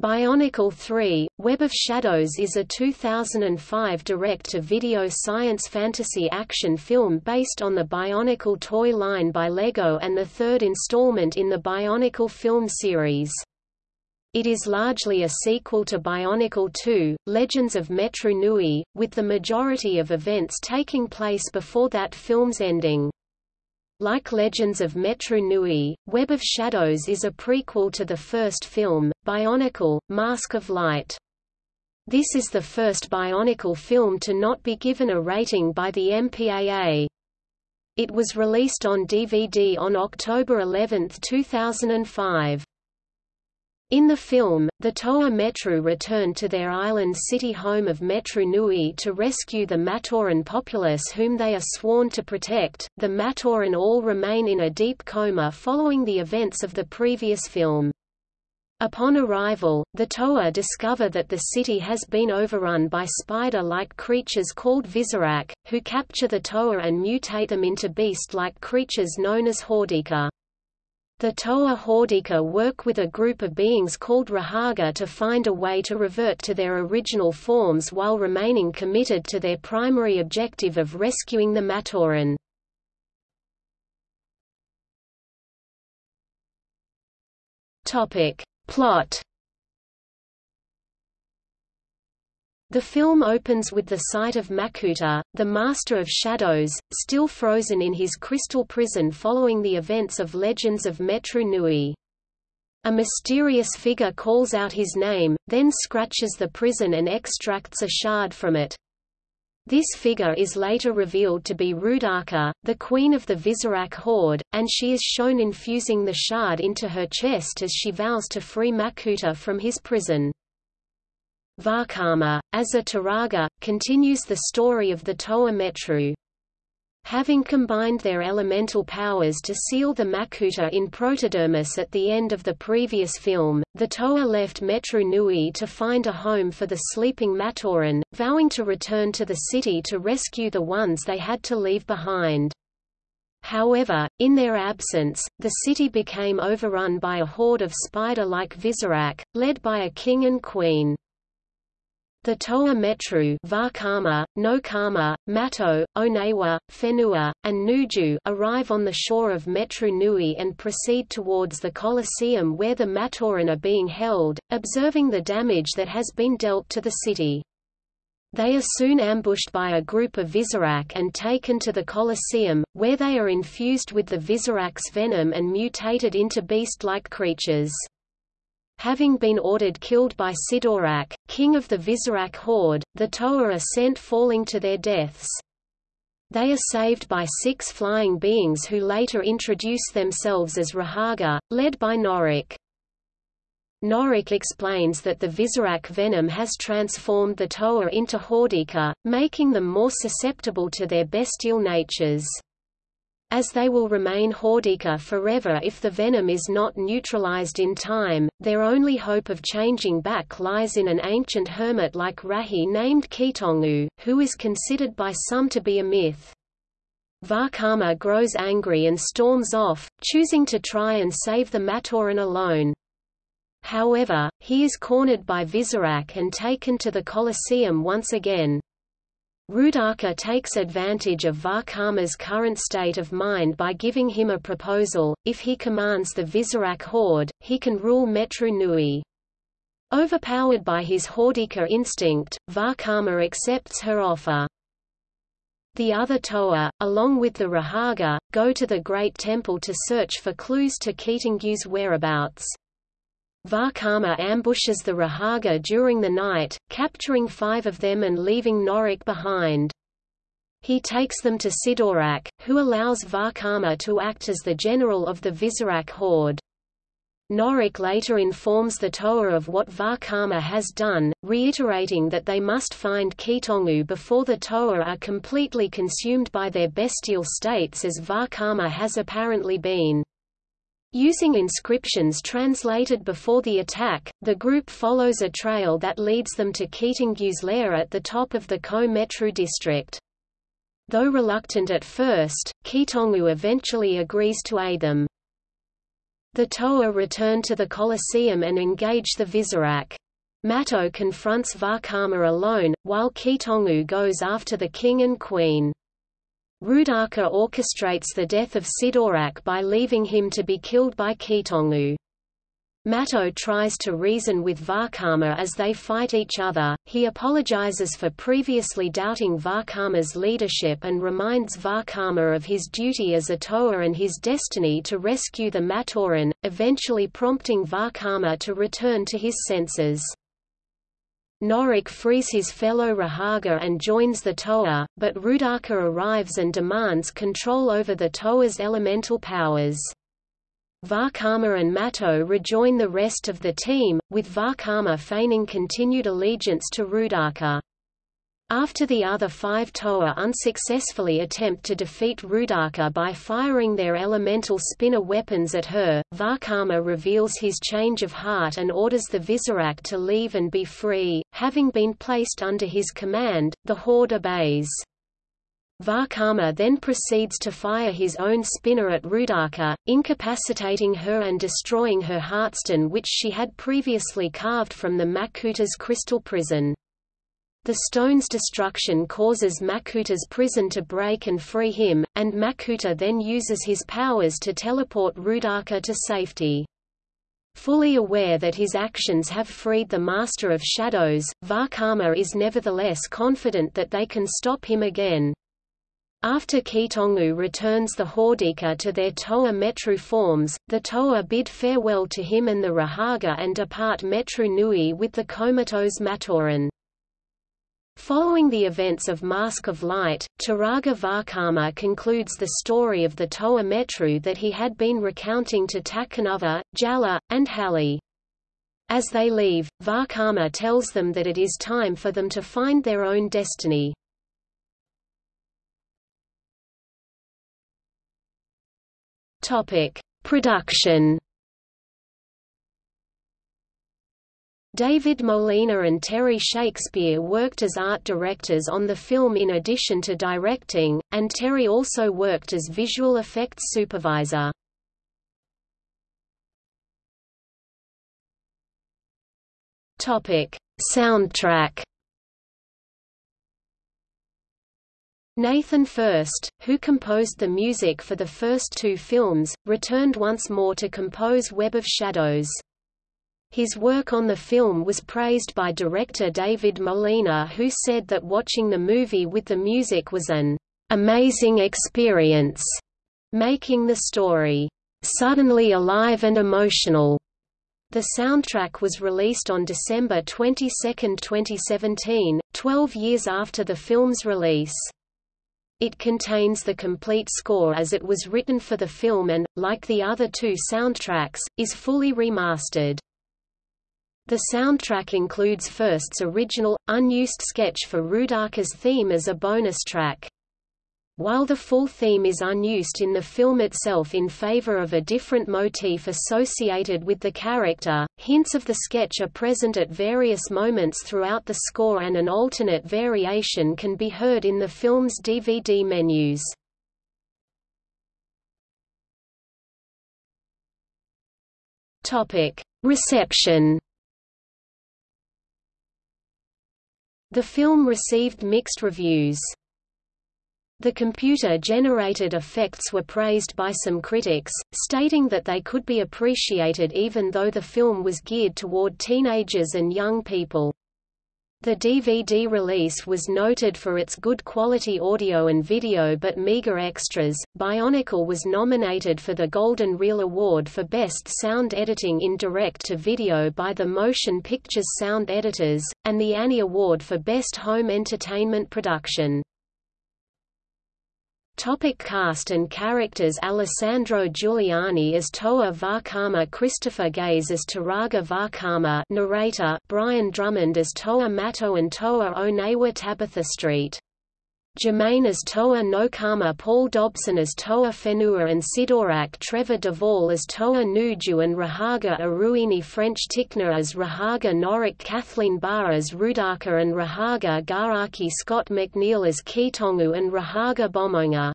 Bionicle 3 – Web of Shadows is a 2005 direct-to-video science fantasy action film based on the Bionicle toy line by LEGO and the third installment in the Bionicle film series. It is largely a sequel to Bionicle 2, Legends of Metru Nui, with the majority of events taking place before that film's ending. Like Legends of Metru Nui, Web of Shadows is a prequel to the first film, Bionicle, Mask of Light. This is the first Bionicle film to not be given a rating by the MPAA. It was released on DVD on October 11, 2005. In the film, the Toa Metru return to their island city home of Metru Nui to rescue the Matoran populace whom they are sworn to protect. The Matoran all remain in a deep coma following the events of the previous film. Upon arrival, the Toa discover that the city has been overrun by spider-like creatures called Visorak, who capture the Toa and mutate them into beast-like creatures known as Hordika. The Toa Hordika work with a group of beings called Rahaga to find a way to revert to their original forms while remaining committed to their primary objective of rescuing the Matoran. Plot The film opens with the sight of Makuta, the Master of Shadows, still frozen in his crystal prison following the events of Legends of Metru Nui. A mysterious figure calls out his name, then scratches the prison and extracts a shard from it. This figure is later revealed to be Roodaka, the queen of the Visorak horde, and she is shown infusing the shard into her chest as she vows to free Makuta from his prison. Vakama, as a Turaga, continues the story of the Toa Metru. Having combined their elemental powers to seal the Makuta in Protodermis at the end of the previous film, the Toa left Metru Nui to find a home for the sleeping Matoran, vowing to return to the city to rescue the ones they had to leave behind. However, in their absence, the city became overrun by a horde of spider-like Visorak, led by a king and queen. The Toa Metru Vakama, Nokama, Matau, Onewa, Whenua, and Nuju arrive on the shore of Metru Nui and proceed towards the Colosseum where the Matoran are being held, observing the damage that has been dealt to the city. They are soon ambushed by a group of Visorak and taken to the Colosseum, where they are infused with the Visorak's venom and mutated into beast-like creatures having been ordered killed by Sidorak, king of the Visorak horde, the Toa are sent falling to their deaths. They are saved by six flying beings who later introduce themselves as Rahaga, led by Norik. Norik explains that the Visorak venom has transformed the Toa into Hordika, making them more susceptible to their bestial natures. As they will remain Hordika forever if the venom is not neutralized in time, their only hope of changing back lies in an ancient hermit like Rahi named Keetongu, who is considered by some to be a myth. Vakama grows angry and storms off, choosing to try and save the Matoran alone. However, he is cornered by Visorak and taken to the Colosseum once again. Roodaka takes advantage of Vakama's current state of mind by giving him a proposal, if he commands the Visorak horde, he can rule Metru Nui. Overpowered by his Hordika instinct, Vakama accepts her offer. The other Toa, along with the Rahaga, go to the Great Temple to search for clues to Keetongu's whereabouts. Vakama ambushes the Rahaga during the night, capturing five of them and leaving Norik behind. He takes them to Sidorak, who allows Vakama to act as the general of the Visorak horde. Norik later informs the Toa of what Vakama has done, reiterating that they must find Keetongu before the Toa are completely consumed by their bestial states as Vakama has apparently been. Using inscriptions translated before the attack, the group follows a trail that leads them to Keetongu's lair at the top of the Ko Metru district. Though reluctant at first, Keetongu eventually agrees to aid them. The Toa return to the Colosseum and engage the Visorak. Matau confronts Vakama alone, while Keetongu goes after the king and queen. Roodaka orchestrates the death of Sidorak by leaving him to be killed by Keetongu. Matau tries to reason with Vakama as they fight each other, he apologizes for previously doubting Vakama's leadership and reminds Vakama of his duty as a Toa and his destiny to rescue the Matoran, eventually prompting Vakama to return to his senses. Norik frees his fellow Rahaga and joins the Toa, but Roodaka arrives and demands control over the Toa's elemental powers. Vakama and Matau rejoin the rest of the team, with Vakama feigning continued allegiance to Roodaka. After the other five Toa unsuccessfully attempt to defeat Roodaka by firing their elemental spinner weapons at her, Vakama reveals his change of heart and orders the Visorak to leave and be free. Having been placed under his command, the Horde obeys. Vakama then proceeds to fire his own spinner at Roodaka, incapacitating her and destroying her heartstone which she had previously carved from the Makuta's crystal prison. The stone's destruction causes Makuta's prison to break and free him, and Makuta then uses his powers to teleport Roodaka to safety. Fully aware that his actions have freed the Master of Shadows, Vakama is nevertheless confident that they can stop him again. After Keetongu returns the Hordika to their Toa Metru forms, the Toa bid farewell to him and the Rahaga and depart Metru Nui with the comatose Matoran. Following the events of Mask of Light, Turaga Vakama concludes the story of the Toa Metru that he had been recounting to Takanuva, Jaller, and Hahli. As they leave, Vakama tells them that it is time for them to find their own destiny. Production David Molina and Terry Shakespeare worked as art directors on the film in addition to directing, and Terry also worked as visual effects supervisor. Topic: Soundtrack Nathan Furst, who composed the music for the first two films, returned once more to compose Web of Shadows. His work on the film was praised by director David Molina who said that watching the movie with the music was an amazing experience, making the story suddenly alive and emotional. The soundtrack was released on December 22, 2017, 12 years after the film's release. It contains the complete score as it was written for the film and, like the other two soundtracks, is fully remastered. The soundtrack includes Furst's original, unused sketch for Roodaka's theme as a bonus track. While the full theme is unused in the film itself in favor of a different motif associated with the character, hints of the sketch are present at various moments throughout the score and an alternate variation can be heard in the film's DVD menus. Reception The film received mixed reviews. The computer-generated effects were praised by some critics, stating that they could be appreciated even though the film was geared toward teenagers and young people. The DVD release was noted for its good quality audio and video but meager extras. Bionicle was nominated for the Golden Reel Award for Best Sound Editing in Direct to Video by the Motion Pictures Sound Editors, and the Annie Award for Best Home Entertainment Production. Topic cast and characters Alessandro Juliani as Toa Vakama Christopher Gaze as Turaga Vakama narrator Brian Drummond as Toa Matau and Toa Onewa Tabitha Street Germain as Toa Nokama Paul Dobson as Toa Whenua and Sidorak Trevor Devall as Toa Nuju and Rahaga Iruini French Tickner as Rahaga Norik Kathleen Barr as Roodaka and Rahaga Gaaki Scott McNeil as Keetongu and Rahaga Bomonga